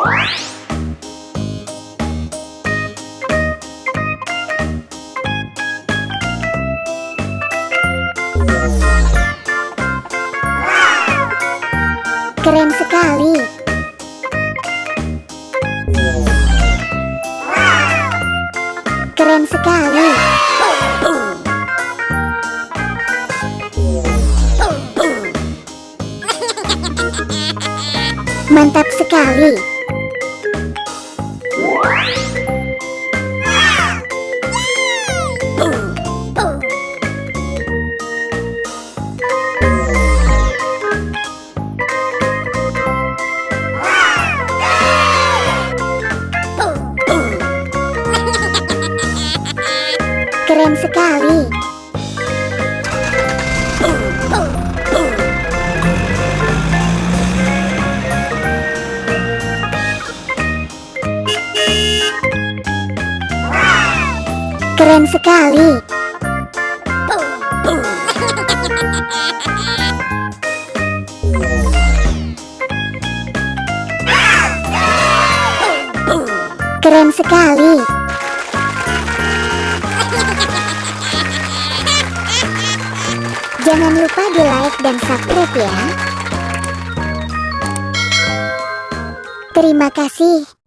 Keren sekali. Keren sekali. Mantap sekali. Keren sekali. Keren sekali. Keren sekali. Jangan lupa di like dan subscribe ya. Terima kasih.